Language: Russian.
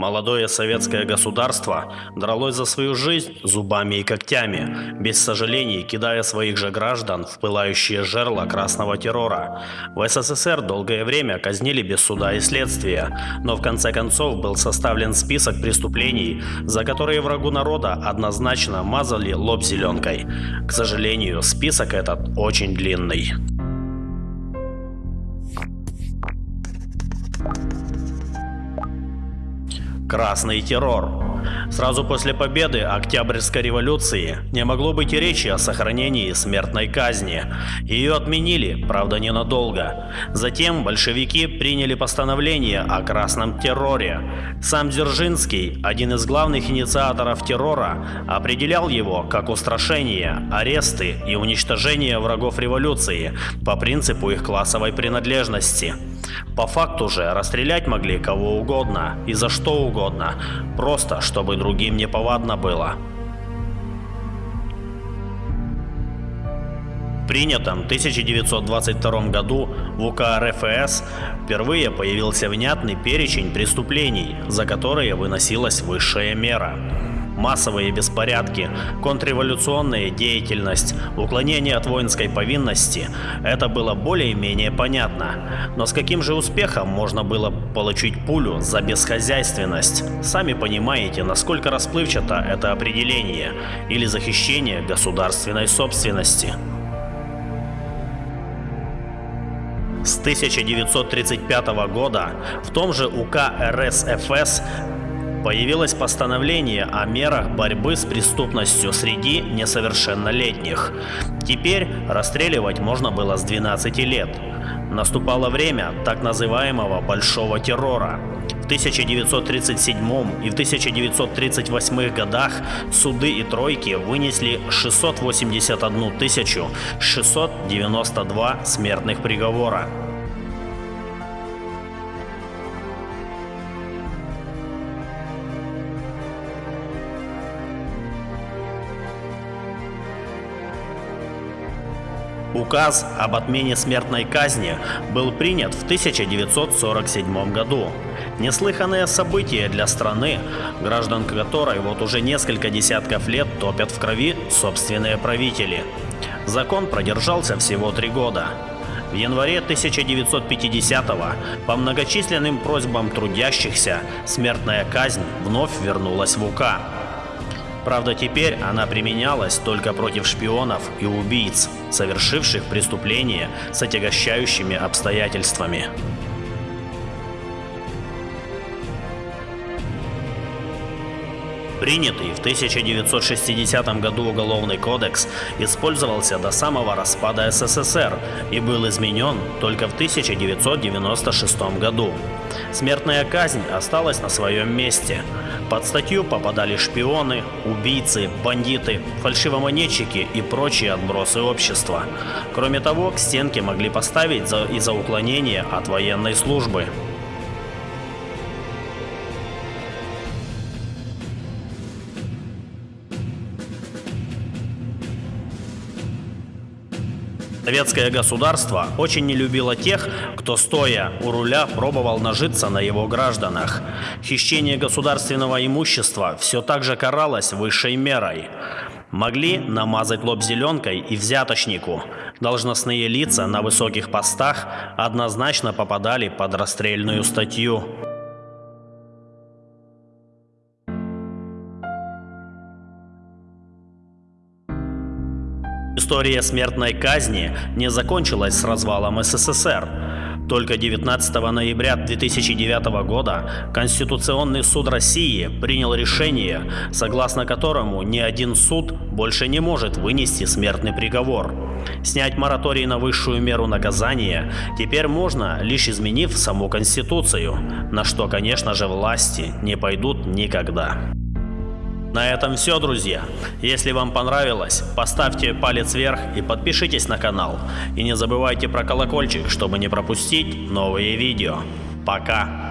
Молодое советское государство дралось за свою жизнь зубами и когтями, без сожалений кидая своих же граждан в пылающие жерла красного террора. В СССР долгое время казнили без суда и следствия, но в конце концов был составлен список преступлений, за которые врагу народа однозначно мазали лоб зеленкой. К сожалению, список этот очень длинный. Красный террор. Сразу после победы Октябрьской революции не могло быть и речи о сохранении смертной казни. Ее отменили, правда ненадолго. Затем большевики приняли постановление о красном терроре. Сам Дзержинский, один из главных инициаторов террора, определял его как устрашение, аресты и уничтожение врагов революции по принципу их классовой принадлежности. По факту же расстрелять могли кого угодно и за что угодно, просто чтобы другим не повадно было. Принятом 1922 году в УК РФС впервые появился внятный перечень преступлений, за которые выносилась высшая мера массовые беспорядки, контрреволюционная деятельность, уклонение от воинской повинности – это было более-менее понятно. Но с каким же успехом можно было получить пулю за бесхозяйственность? Сами понимаете, насколько расплывчато это определение или захищение государственной собственности. С 1935 года в том же УК РСФС Появилось постановление о мерах борьбы с преступностью среди несовершеннолетних. Теперь расстреливать можно было с 12 лет. Наступало время так называемого «большого террора». В 1937 и в 1938 годах суды и тройки вынесли 681 692 смертных приговора. Указ об отмене смертной казни был принят в 1947 году. Неслыханное событие для страны, граждан которой вот уже несколько десятков лет топят в крови собственные правители. Закон продержался всего три года. В январе 1950-го по многочисленным просьбам трудящихся смертная казнь вновь вернулась в УК. Правда, теперь она применялась только против шпионов и убийц, совершивших преступления с отягощающими обстоятельствами. Принятый в 1960 году Уголовный кодекс использовался до самого распада СССР и был изменен только в 1996 году. Смертная казнь осталась на своем месте. Под статью попадали шпионы, убийцы, бандиты, фальшивомонетчики и прочие отбросы общества. Кроме того, к стенке могли поставить за, из-за уклонения от военной службы. Советское государство очень не любило тех, кто стоя у руля пробовал нажиться на его гражданах. Хищение государственного имущества все так же каралось высшей мерой. Могли намазать лоб зеленкой и взяточнику. Должностные лица на высоких постах однозначно попадали под расстрельную статью. История смертной казни не закончилась с развалом СССР. Только 19 ноября 2009 года Конституционный суд России принял решение, согласно которому ни один суд больше не может вынести смертный приговор. Снять мораторий на высшую меру наказания теперь можно, лишь изменив саму Конституцию, на что, конечно же, власти не пойдут никогда. На этом все, друзья. Если вам понравилось, поставьте палец вверх и подпишитесь на канал. И не забывайте про колокольчик, чтобы не пропустить новые видео. Пока!